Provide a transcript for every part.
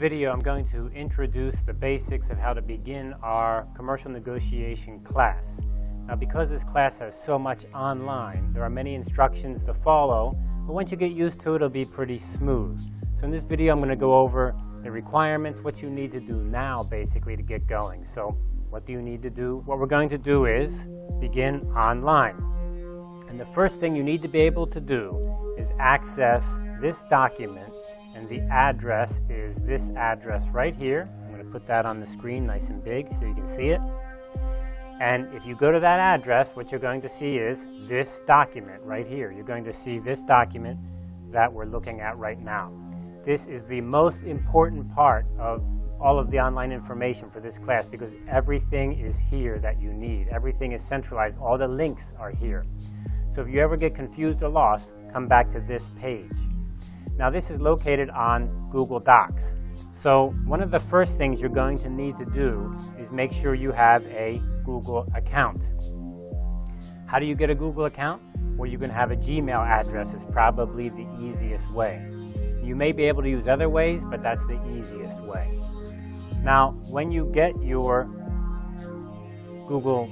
video, I'm going to introduce the basics of how to begin our commercial negotiation class. Now, because this class has so much online, there are many instructions to follow, but once you get used to it, it'll be pretty smooth. So in this video, I'm going to go over the requirements, what you need to do now, basically, to get going. So what do you need to do? What we're going to do is begin online. And the first thing you need to be able to do is access this document and the address is this address right here. I'm going to put that on the screen nice and big so you can see it. And if you go to that address, what you're going to see is this document right here. You're going to see this document that we're looking at right now. This is the most important part of all of the online information for this class because everything is here that you need. Everything is centralized. All the links are here. So if you ever get confused or lost, come back to this page. Now this is located on Google Docs. So one of the first things you're going to need to do is make sure you have a Google account. How do you get a Google account? Well, you can have a Gmail address is probably the easiest way. You may be able to use other ways, but that's the easiest way. Now, when you get your Google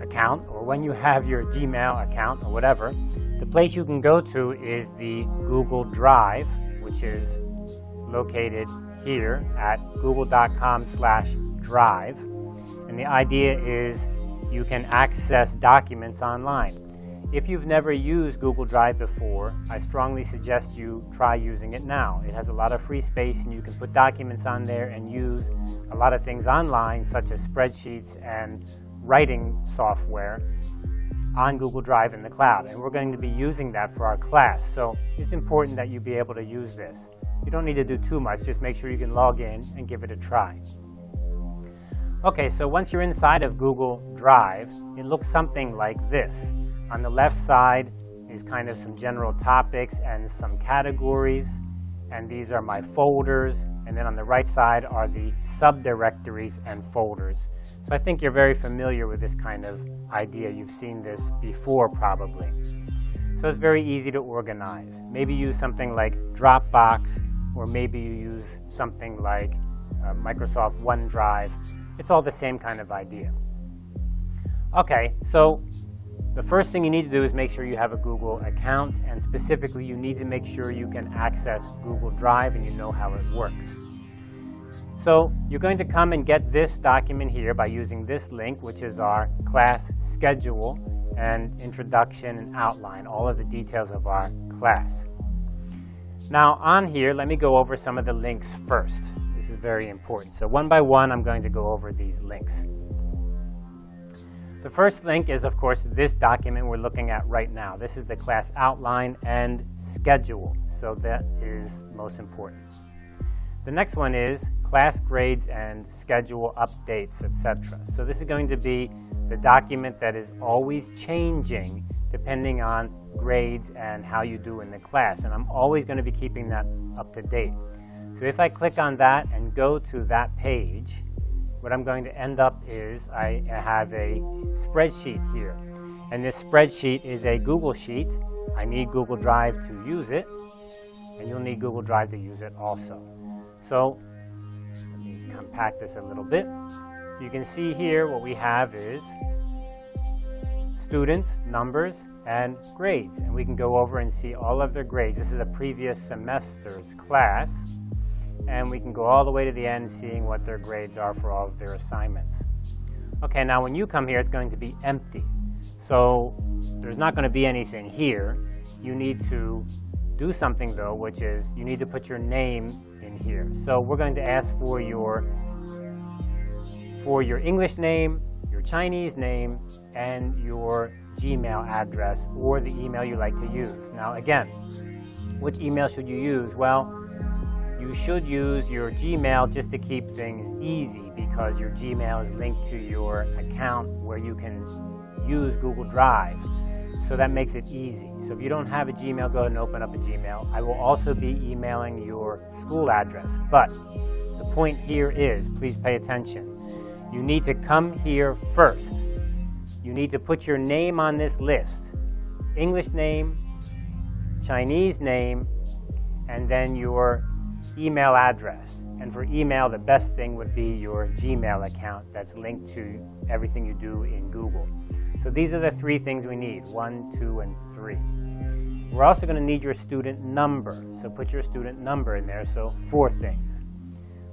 account, or when you have your Gmail account, or whatever, the place you can go to is the Google Drive, which is located here at google.com slash drive. And the idea is you can access documents online. If you've never used Google Drive before, I strongly suggest you try using it now. It has a lot of free space and you can put documents on there and use a lot of things online such as spreadsheets and writing software on Google Drive in the cloud. And we're going to be using that for our class. So it's important that you be able to use this. You don't need to do too much. Just make sure you can log in and give it a try. Okay, so once you're inside of Google Drive, it looks something like this. On the left side is kind of some general topics and some categories. And these are my folders. And then on the right side are the subdirectories and folders. So I think you're very familiar with this kind of idea. You've seen this before probably. So it's very easy to organize. Maybe use something like Dropbox, or maybe you use something like uh, Microsoft OneDrive. It's all the same kind of idea. Okay, so the first thing you need to do is make sure you have a Google account, and specifically you need to make sure you can access Google Drive and you know how it works. So you're going to come and get this document here by using this link, which is our class schedule and introduction and outline, all of the details of our class. Now on here, let me go over some of the links first. This is very important. So one by one, I'm going to go over these links. The first link is, of course, this document we're looking at right now. This is the class outline and schedule, so that is most important. The next one is class grades and schedule updates, etc. So this is going to be the document that is always changing depending on grades and how you do in the class. And I'm always going to be keeping that up to date. So if I click on that and go to that page, what I'm going to end up is I have a spreadsheet here. And this spreadsheet is a Google Sheet. I need Google Drive to use it, and you'll need Google Drive to use it also. So let me compact this a little bit. So you can see here what we have is students, numbers, and grades. And we can go over and see all of their grades. This is a previous semester's class and we can go all the way to the end seeing what their grades are for all of their assignments. Okay, now when you come here, it's going to be empty. So there's not going to be anything here. You need to do something though, which is you need to put your name in here. So we're going to ask for your for your English name, your Chinese name, and your Gmail address or the email you like to use. Now again, which email should you use? Well, you should use your Gmail just to keep things easy because your Gmail is linked to your account where you can use Google Drive. So that makes it easy. So if you don't have a Gmail, go ahead and open up a Gmail. I will also be emailing your school address. But the point here is, please pay attention. You need to come here first. You need to put your name on this list. English name, Chinese name, and then your email address. And for email, the best thing would be your Gmail account that's linked to everything you do in Google. So these are the three things we need, one, two, and three. We're also going to need your student number. So put your student number in there, so four things.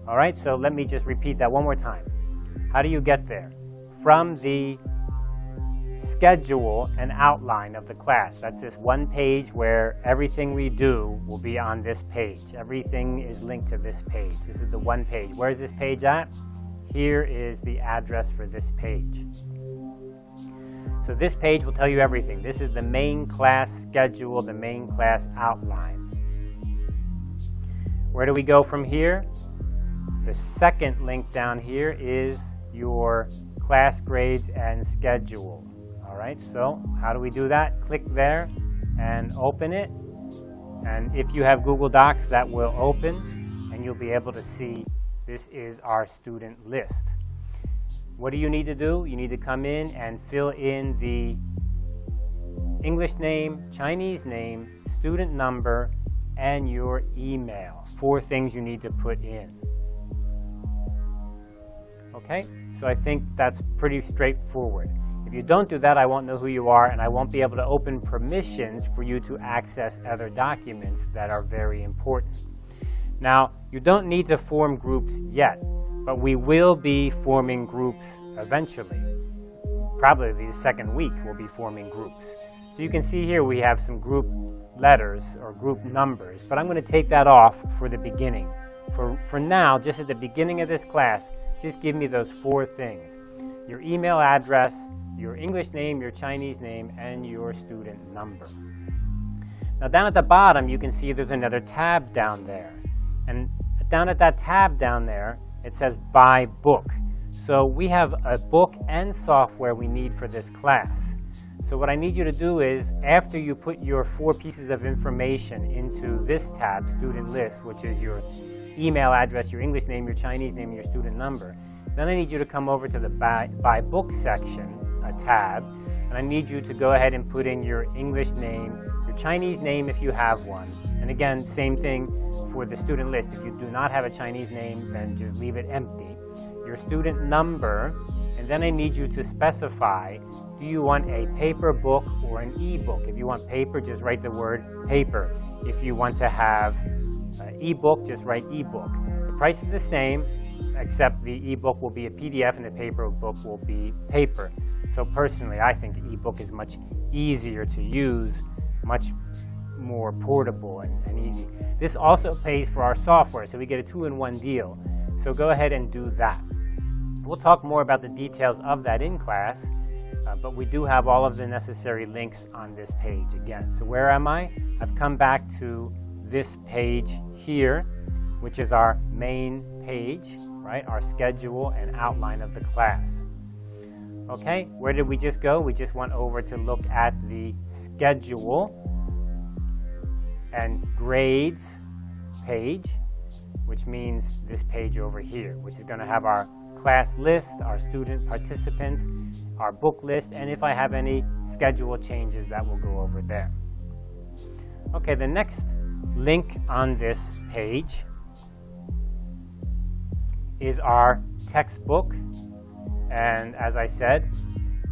All right, so let me just repeat that one more time. How do you get there? From the schedule and outline of the class. That's this one page where everything we do will be on this page. Everything is linked to this page. This is the one page. Where's this page at? Here is the address for this page. So this page will tell you everything. This is the main class schedule, the main class outline. Where do we go from here? The second link down here is your class grades and schedule. All right, so how do we do that? Click there and open it. And if you have Google Docs, that will open and you'll be able to see this is our student list. What do you need to do? You need to come in and fill in the English name, Chinese name, student number, and your email. Four things you need to put in. Okay, so I think that's pretty straightforward. If you don't do that, I won't know who you are and I won't be able to open permissions for you to access other documents that are very important. Now, you don't need to form groups yet, but we will be forming groups eventually. Probably the second week we'll be forming groups. So you can see here we have some group letters or group numbers, but I'm going to take that off for the beginning. For, for now, just at the beginning of this class, just give me those four things. Your email address, your English name, your Chinese name, and your student number. Now down at the bottom, you can see there's another tab down there. And down at that tab down there, it says Buy Book. So we have a book and software we need for this class. So what I need you to do is, after you put your four pieces of information into this tab, Student List, which is your email address, your English name, your Chinese name, your student number, then I need you to come over to the Buy, buy Book section, a tab, and I need you to go ahead and put in your English name, your Chinese name if you have one, and again, same thing for the student list. If you do not have a Chinese name, then just leave it empty. Your student number, and then I need you to specify, do you want a paper book or an e-book? If you want paper, just write the word paper. If you want to have an e-book, just write e-book. The price is the same, except the e-book will be a PDF and the paper book will be paper. So personally, I think ebook is much easier to use, much more portable and, and, easy. This also pays for our software, so we get a two-in-one deal. So go ahead and do that. We'll talk more about the details of that in class, uh, but we do have all of the necessary links on this page again. So where am I? I've come back to this page here, which is our main page, right? Our schedule and outline of the class. Okay, where did we just go? We just went over to look at the schedule and grades page, which means this page over here, which is going to have our class list, our student participants, our book list, and if I have any schedule changes, that will go over there. Okay, the next link on this page is our textbook and as I said,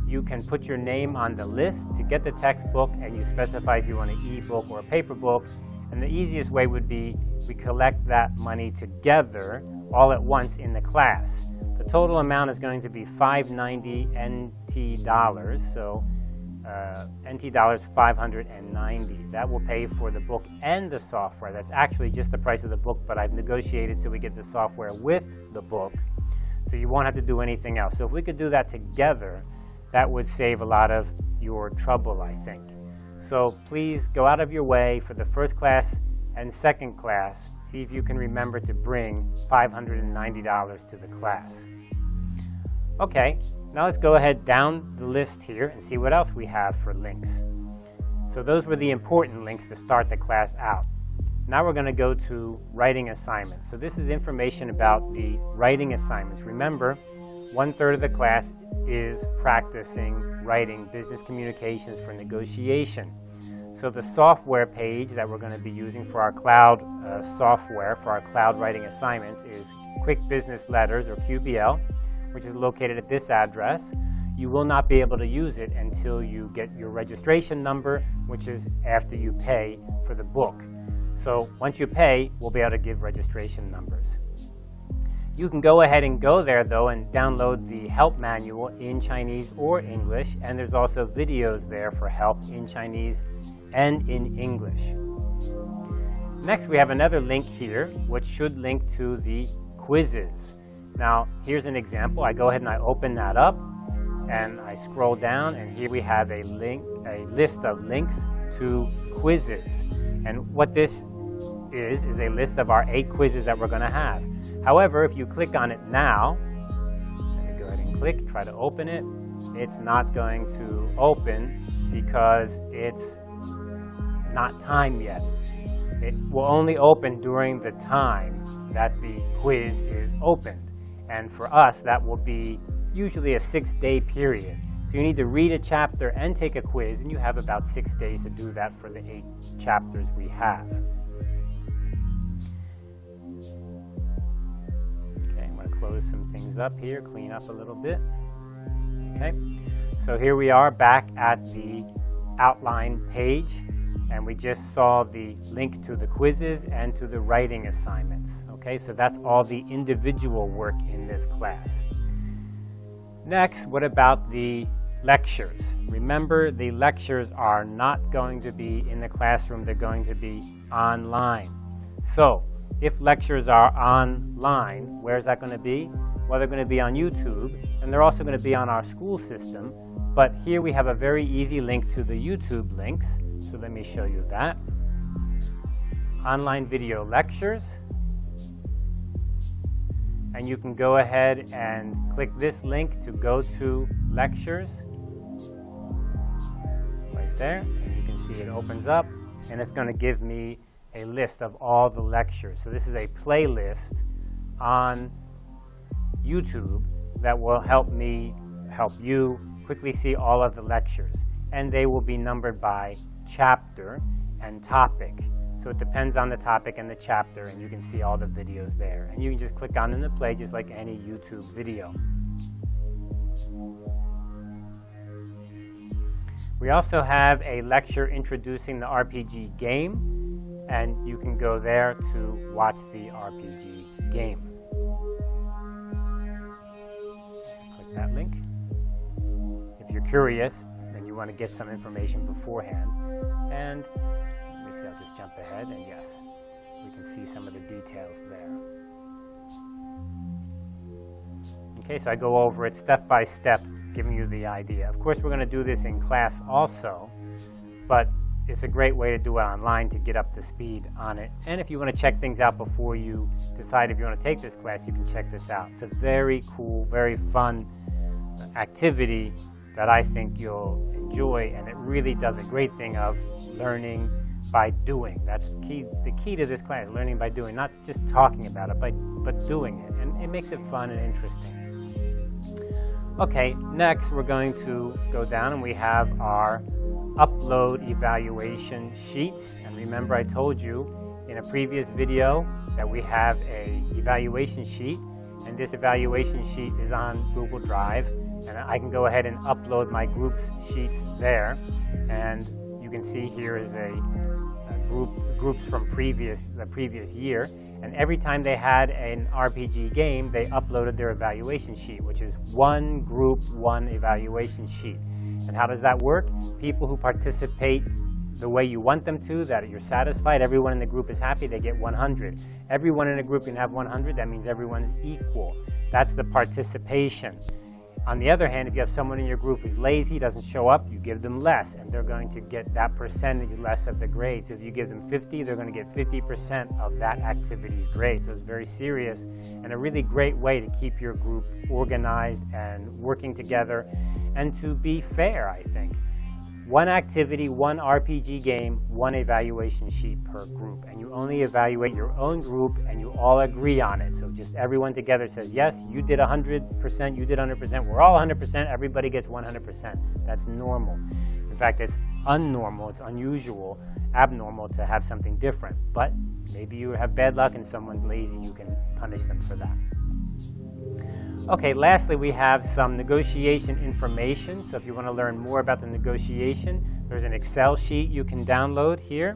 you can put your name on the list to get the textbook and you specify if you want an e-book or a paper book. And the easiest way would be we collect that money together all at once in the class. The total amount is going to be 590 NT dollars, so uh, NT dollars 590. That will pay for the book and the software. That's actually just the price of the book, but I've negotiated so we get the software with the book so you won't have to do anything else. So if we could do that together, that would save a lot of your trouble, I think. So please go out of your way for the first class and second class. See if you can remember to bring $590 to the class. Okay, now let's go ahead down the list here and see what else we have for links. So those were the important links to start the class out. Now we're going to go to writing assignments. So this is information about the writing assignments. Remember, one-third of the class is practicing writing business communications for negotiation. So the software page that we're going to be using for our cloud uh, software, for our cloud writing assignments is Quick Business Letters, or QBL, which is located at this address. You will not be able to use it until you get your registration number, which is after you pay for the book. So once you pay, we'll be able to give registration numbers. You can go ahead and go there though and download the help manual in Chinese or English and there's also videos there for help in Chinese and in English. Next we have another link here which should link to the quizzes. Now here's an example. I go ahead and I open that up and I scroll down and here we have a link, a list of links to quizzes. And what this is, is a list of our eight quizzes that we're going to have. However, if you click on it now, go ahead and click, try to open it, it's not going to open because it's not time yet. It will only open during the time that the quiz is opened. And for us, that will be usually a six-day period. So you need to read a chapter and take a quiz, and you have about six days to do that for the eight chapters we have. Close some things up here, clean up a little bit. Okay, so here we are back at the outline page and we just saw the link to the quizzes and to the writing assignments. Okay, so that's all the individual work in this class. Next, what about the lectures? Remember, the lectures are not going to be in the classroom, they're going to be online. So, if lectures are online, where is that going to be? Well, they're going to be on YouTube, and they're also going to be on our school system. But here we have a very easy link to the YouTube links. So let me show you that. Online video lectures. And you can go ahead and click this link to go to lectures. Right there. And you can see it opens up, and it's going to give me a list of all the lectures. So this is a playlist on YouTube that will help me help you quickly see all of the lectures. And they will be numbered by chapter and topic. So it depends on the topic and the chapter, and you can see all the videos there. And you can just click on them to play just like any YouTube video. We also have a lecture introducing the RPG game and you can go there to watch the RPG game. Click that link. If you're curious and you want to get some information beforehand, and let me see, I'll just jump ahead, and yes, we can see some of the details there. Okay, so I go over it step by step, giving you the idea. Of course, we're going to do this in class also, but it's a great way to do it online to get up to speed on it. And if you want to check things out before you decide if you want to take this class, you can check this out. It's a very cool, very fun activity that I think you'll enjoy, and it really does a great thing of learning by doing. That's key, the key to this class, learning by doing, not just talking about it, but, but doing it. And it makes it fun and interesting. Okay, next we're going to go down and we have our upload evaluation sheet. And remember I told you in a previous video that we have a evaluation sheet. And this evaluation sheet is on Google Drive. And I can go ahead and upload my groups sheets there. And you can see here is a, a group groups from previous the previous year and every time they had an RPG game they uploaded their evaluation sheet which is one group one evaluation sheet and how does that work? People who participate the way you want them to, that you're satisfied, everyone in the group is happy, they get 100. Everyone in a group can have 100, that means everyone's equal. That's the participation. On the other hand, if you have someone in your group who's lazy, doesn't show up, you give them less, and they're going to get that percentage less of the grade. So if you give them 50, they're going to get 50% of that activity's grade. So it's very serious and a really great way to keep your group organized and working together and to be fair, I think. One activity, one RPG game, one evaluation sheet per group. And you only evaluate your own group and you all agree on it. So just everyone together says, yes, you did 100%, you did 100%, we're all 100%, everybody gets 100%. That's normal. In fact, it's unnormal, it's unusual, abnormal to have something different. But maybe you have bad luck and someone's lazy, you can punish them for that. Okay, lastly, we have some negotiation information. So if you want to learn more about the negotiation, there's an Excel sheet you can download here.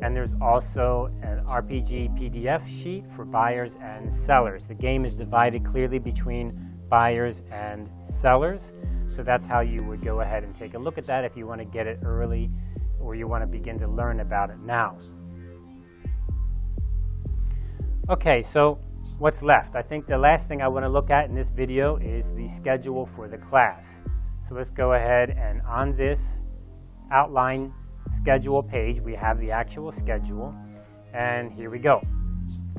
And there's also an RPG PDF sheet for buyers and sellers. The game is divided clearly between buyers and sellers. So that's how you would go ahead and take a look at that if you want to get it early or you want to begin to learn about it now. Okay, so what's left? I think the last thing I want to look at in this video is the schedule for the class. So let's go ahead and on this outline schedule page, we have the actual schedule. And here we go.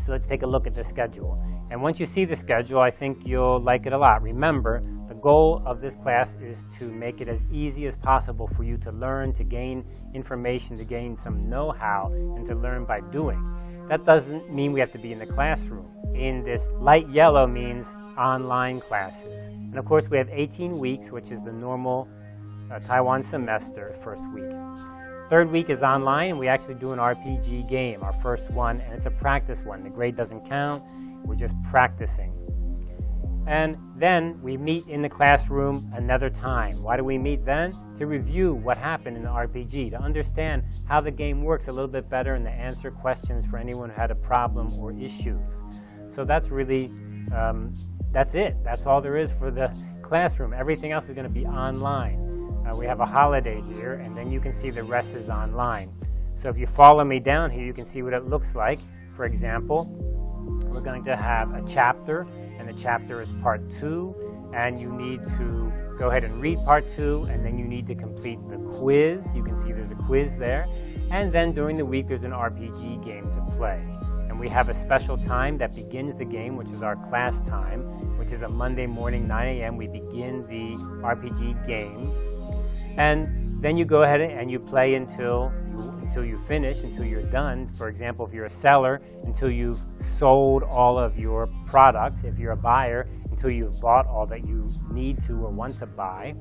So let's take a look at the schedule. And once you see the schedule, I think you'll like it a lot. Remember, the goal of this class is to make it as easy as possible for you to learn, to gain information, to gain some know-how, and to learn by doing. That doesn't mean we have to be in the classroom. In this light yellow means online classes. And of course, we have 18 weeks, which is the normal uh, Taiwan semester, first week. Third week is online, and we actually do an RPG game, our first one, and it's a practice one. The grade doesn't count, we're just practicing. And then we meet in the classroom another time. Why do we meet then? To review what happened in the RPG, to understand how the game works a little bit better and to answer questions for anyone who had a problem or issues. So that's really, um, that's it. That's all there is for the classroom. Everything else is going to be online. Uh, we have a holiday here, and then you can see the rest is online. So if you follow me down here, you can see what it looks like. For example, we're going to have a chapter, the chapter is part two, and you need to go ahead and read part two, and then you need to complete the quiz. You can see there's a quiz there. And then during the week, there's an RPG game to play. And we have a special time that begins the game, which is our class time, which is a Monday morning, 9 a.m. We begin the RPG game. And then you go ahead and you play until you, until you finish, until you're done. For example, if you're a seller, until you've sold all of your product. If you're a buyer, until you've bought all that you need to or want to buy.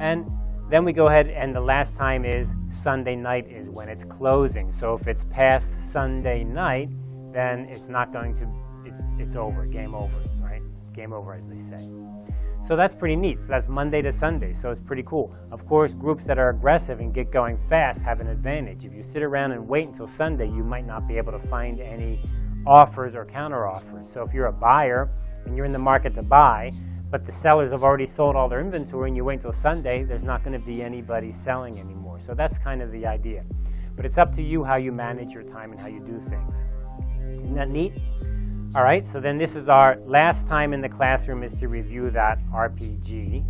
And then we go ahead and the last time is Sunday night is when it's closing. So if it's past Sunday night, then it's not going to, it's, it's over, game over, right? Game over as they say. So that's pretty neat. So that's Monday to Sunday, so it's pretty cool. Of course, groups that are aggressive and get going fast have an advantage. If you sit around and wait until Sunday, you might not be able to find any offers or counter offers. So if you're a buyer and you're in the market to buy, but the sellers have already sold all their inventory and you wait until Sunday, there's not going to be anybody selling anymore. So that's kind of the idea. But it's up to you how you manage your time and how you do things. Isn't that neat? All right, so then this is our last time in the classroom is to review that RPG.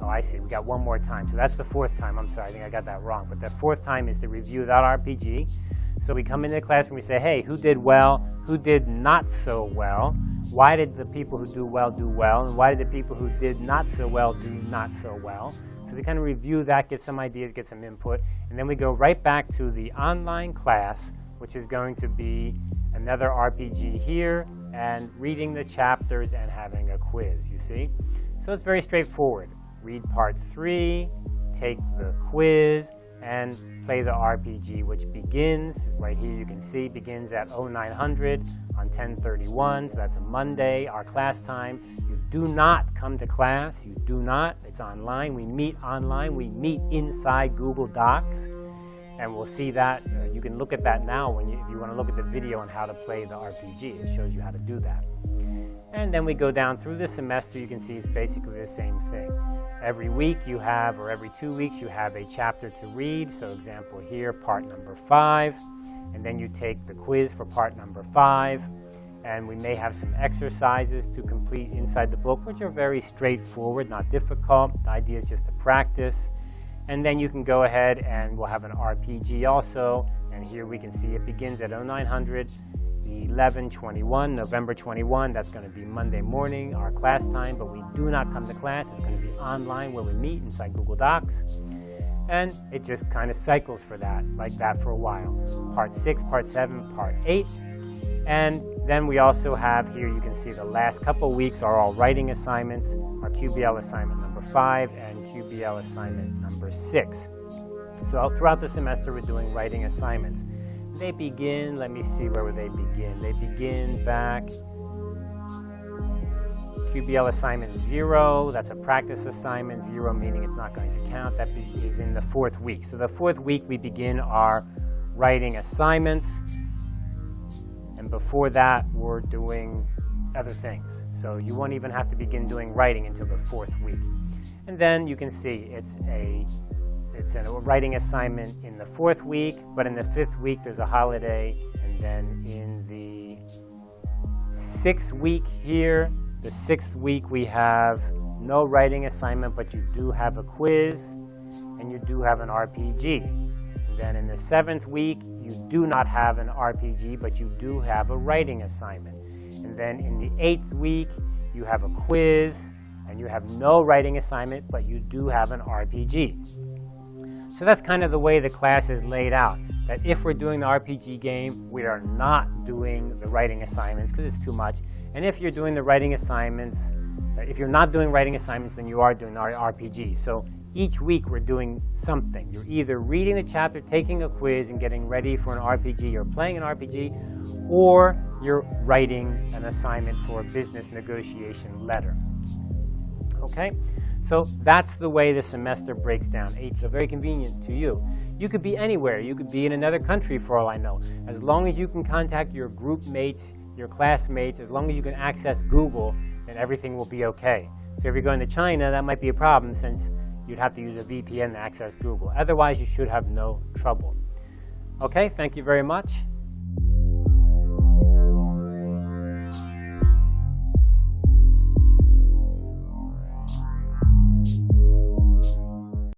Oh, I see, we got one more time. So that's the fourth time, I'm sorry, I think I got that wrong. But the fourth time is to review that RPG. So we come into the classroom, we say, hey, who did well, who did not so well? Why did the people who do well do well? And why did the people who did not so well do not so well? So we kind of review that, get some ideas, get some input, and then we go right back to the online class, which is going to be another RPG here, and reading the chapters and having a quiz, you see? So it's very straightforward. Read part three, take the quiz, and play the RPG, which begins, right here you can see, begins at 0900 on 1031, so that's a Monday, our class time. You do not come to class, you do not, it's online. We meet online, we meet inside Google Docs and we'll see that. You can look at that now when you, if you want to look at the video on how to play the RPG. It shows you how to do that. And then we go down through the semester. You can see it's basically the same thing. Every week you have, or every two weeks, you have a chapter to read. So example here, part number five. And then you take the quiz for part number five. And we may have some exercises to complete inside the book, which are very straightforward, not difficult. The idea is just to practice. And then you can go ahead and we'll have an RPG also. And here we can see it begins at 0900, 1121, November 21. That's going to be Monday morning, our class time. But we do not come to class. It's going to be online where we meet inside Google Docs. And it just kind of cycles for that, like that for a while. Part 6, Part 7, Part 8. And then we also have here, you can see the last couple weeks are all writing assignments, our QBL assignment number 5 and QBL assignment number 6. So throughout the semester, we're doing writing assignments. They begin, let me see where they begin. They begin back QBL assignment zero, that's a practice assignment, zero meaning it's not going to count. That is in the fourth week. So the fourth week we begin our writing assignments. And before that, we're doing other things. So you won't even have to begin doing writing until the fourth week. And then you can see it's a it's a writing assignment in the fourth week, but in the fifth week there's a holiday, and then in the sixth week here, the sixth week we have no writing assignment, but you do have a quiz, and you do have an RPG. And then in the seventh week, you do not have an RPG, but you do have a writing assignment. And then in the eighth week, you have a quiz, and you have no writing assignment, but you do have an RPG. So that's kind of the way the class is laid out. That if we're doing the RPG game, we are not doing the writing assignments because it's too much. And if you're doing the writing assignments, if you're not doing writing assignments, then you are doing RPG. So each week we're doing something. You're either reading the chapter, taking a quiz, and getting ready for an RPG, or playing an RPG, or you're writing an assignment for a business negotiation letter. Okay? So that's the way the semester breaks down. It's very convenient to you. You could be anywhere. You could be in another country for all I know. As long as you can contact your group mates, your classmates, as long as you can access Google, then everything will be okay. So if you're going to China, that might be a problem since you'd have to use a VPN to access Google. Otherwise, you should have no trouble. Okay, thank you very much.